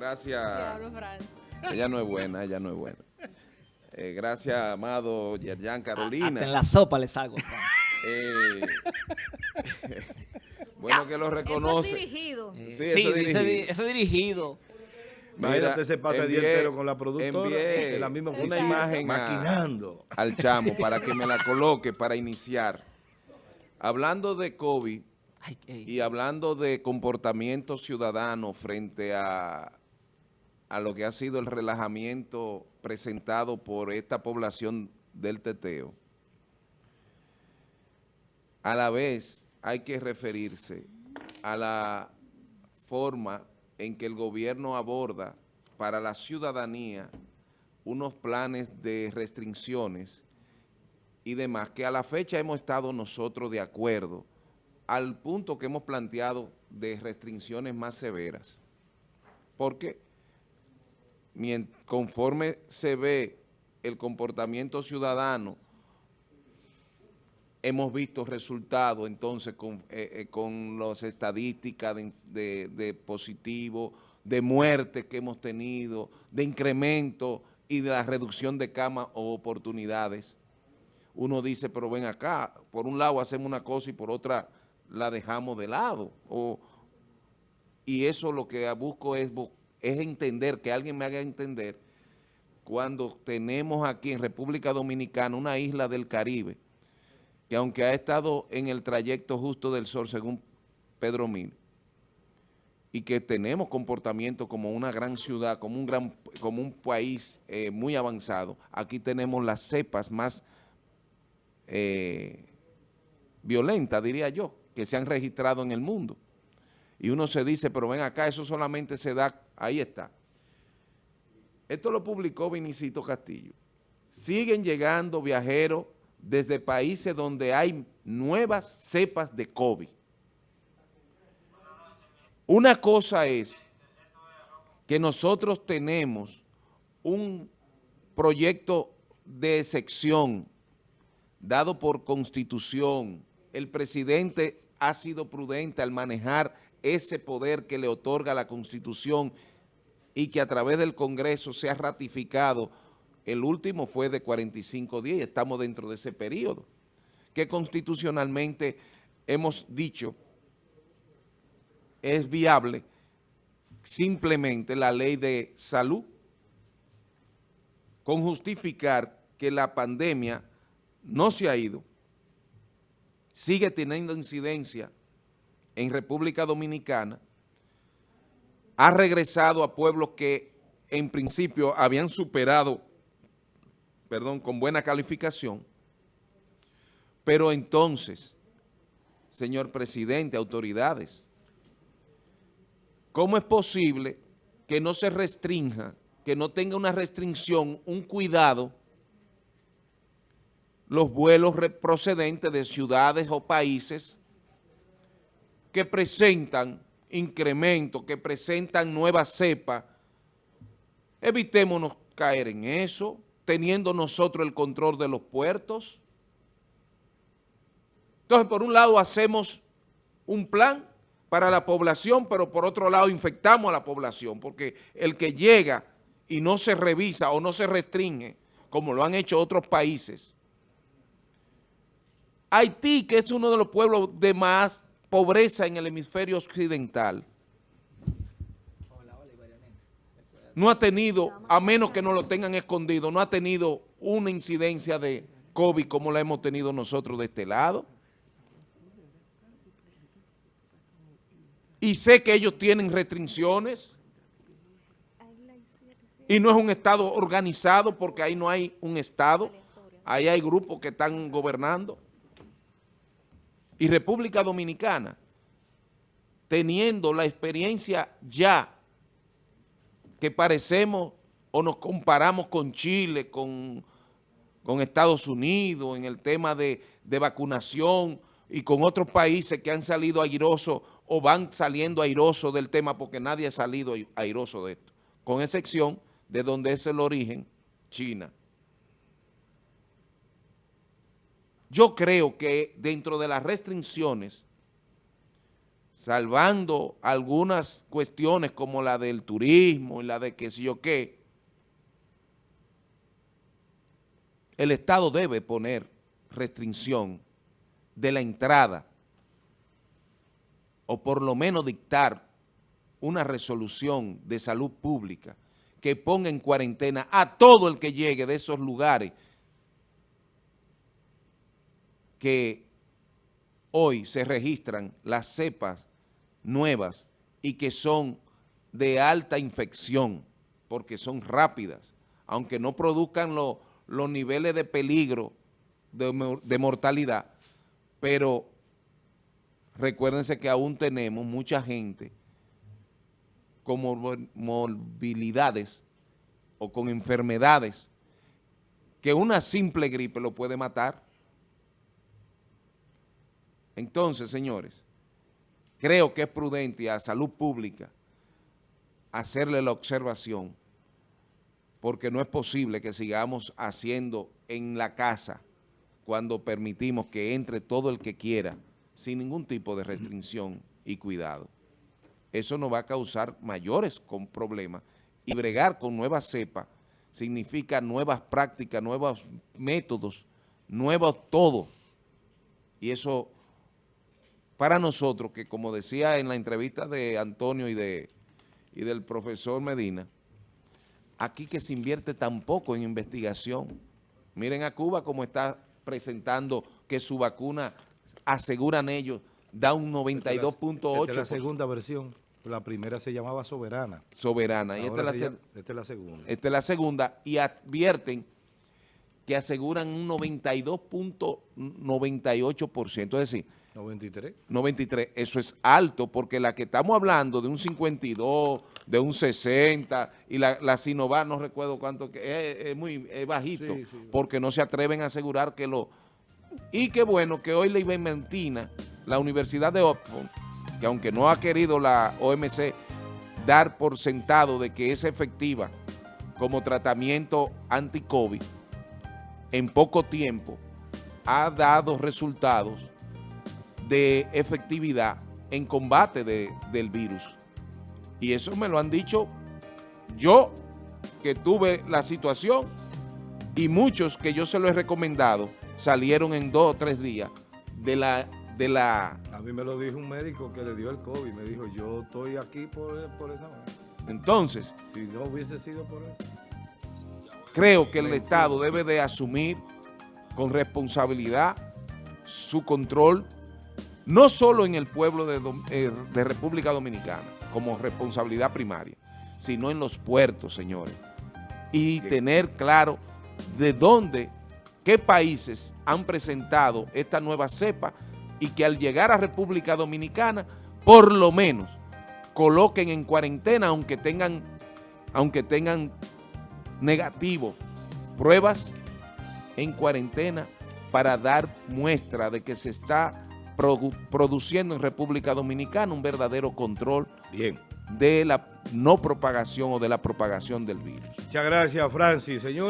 gracias. Ella no es buena, ella no es buena. Eh, gracias, amado Yerjan Carolina. Hasta en la sopa les hago. Eh, bueno que lo reconoce. Eso es dirigido. sí, eso, es dirigido. eso dirigido. Imagínate se pasa el día entero con la productora de la misma oficina, una imagen maquinando. al chamo para que me la coloque para iniciar. Hablando de COVID y hablando de comportamiento ciudadano frente a, a lo que ha sido el relajamiento presentado por esta población del teteo, a la vez hay que referirse a la forma en que el gobierno aborda para la ciudadanía unos planes de restricciones y demás, que a la fecha hemos estado nosotros de acuerdo al punto que hemos planteado de restricciones más severas. Porque conforme se ve el comportamiento ciudadano, hemos visto resultados entonces con, eh, eh, las estadísticas de, de positivo, de muerte que hemos tenido, de incremento y de la reducción de camas o oportunidades. Uno dice, pero ven acá, por un lado hacemos una cosa y por otra la dejamos de lado. y eso lo que busco es, es entender, que alguien me haga entender, cuando tenemos aquí en República Dominicana una isla del Caribe, que aunque ha estado en el trayecto justo del sol, según Pedro Mil, y que tenemos comportamiento como una gran ciudad, como un, gran, como un país eh, muy avanzado, aquí tenemos las cepas más eh, violentas, diría yo, que se han registrado en el mundo. Y uno se dice, pero ven acá, eso solamente se da, ahí está. Esto lo publicó Vinicito Castillo. Siguen llegando viajeros desde países donde hay nuevas cepas de COVID. Una cosa es que nosotros tenemos un proyecto de sección dado por constitución. El presidente ha sido prudente al manejar ese poder que le otorga la constitución y que a través del Congreso se ha ratificado el último fue de 45 días y estamos dentro de ese periodo, que constitucionalmente hemos dicho es viable simplemente la ley de salud con justificar que la pandemia no se ha ido, sigue teniendo incidencia en República Dominicana, ha regresado a pueblos que en principio habían superado perdón, con buena calificación, pero entonces, señor presidente, autoridades, ¿cómo es posible que no se restrinja, que no tenga una restricción, un cuidado, los vuelos procedentes de ciudades o países que presentan incrementos, que presentan nuevas cepas, evitémonos caer en eso, teniendo nosotros el control de los puertos. Entonces, por un lado hacemos un plan para la población, pero por otro lado infectamos a la población, porque el que llega y no se revisa o no se restringe, como lo han hecho otros países. Haití, que es uno de los pueblos de más pobreza en el hemisferio occidental, no ha tenido, a menos que no lo tengan escondido, no ha tenido una incidencia de COVID como la hemos tenido nosotros de este lado. Y sé que ellos tienen restricciones y no es un Estado organizado porque ahí no hay un Estado, ahí hay grupos que están gobernando. Y República Dominicana, teniendo la experiencia ya que parecemos o nos comparamos con Chile, con, Estados Unidos, en el tema de, de, vacunación y con otros países que han salido airosos o van saliendo airosos del tema porque nadie ha salido airoso de esto, con excepción de donde es el origen, China. Yo creo que dentro de las restricciones salvando algunas cuestiones como la del turismo y la de qué sé yo qué, el Estado debe poner restricción de la entrada o por lo menos dictar una resolución de salud pública que ponga en cuarentena a todo el que llegue de esos lugares que hoy se registran las cepas nuevas y que son de alta infección, porque son rápidas, aunque no produzcan los niveles de peligro de, de mortalidad, pero recuérdense que aún tenemos mucha gente con morbilidades o con enfermedades que una simple gripe lo puede matar. Entonces, señores, creo que es prudente a salud pública hacerle la observación porque no es posible que sigamos haciendo en la casa cuando permitimos que entre todo el que quiera sin ningún tipo de restricción y cuidado. Eso nos va a causar mayores problemas y bregar con nuevas cepas significa nuevas prácticas, nuevos métodos, nuevos todo. Y eso para nosotros, que como decía en la entrevista de Antonio y, de, y del profesor Medina, aquí que se invierte tampoco en investigación. Miren a Cuba como está presentando que su vacuna, aseguran ellos, da un 92.8%. Esta es la segunda versión. La primera se llamaba Soberana. Soberana. Y esta es, la, esta es la segunda. Esta es la segunda. Y advierten que aseguran un 92.98%. Es decir, 93. 93. Eso es alto porque la que estamos hablando de un 52, de un 60 y la, la Sinovac no recuerdo cuánto, que es, muy bajito porque no se atreven a asegurar que lo... Y qué bueno que hoy la Ibenventina, la Universidad de Oxford, que aunque no ha querido la OMC dar por sentado de que es efectiva como tratamiento anti-COVID, en poco tiempo ha dado resultados de efectividad en combate del virus. Y eso me lo han dicho yo, que tuve la situación, y muchos que yo se lo he recomendado, salieron en dos o tres días de la... De la a mí me lo dijo un médico que le dio el COVID, me dijo, yo estoy aquí por, por esa Entonces... Si no hubiese sido por eso. Creo que el Estado debe de asumir con responsabilidad su control no solo en el pueblo eh, de, República Dominicana, como responsabilidad primaria, sino en los puertos, señores. Y tener claro de dónde, qué países han presentado esta nueva cepa y que al llegar a República Dominicana, por lo menos, coloquen en cuarentena, aunque tengan, aunque tengan negativo, pruebas en cuarentena para dar muestra de que se está produciendo en República Dominicana un verdadero control Bien. de la no propagación o de la propagación del virus. Muchas gracias, Francis. Señor.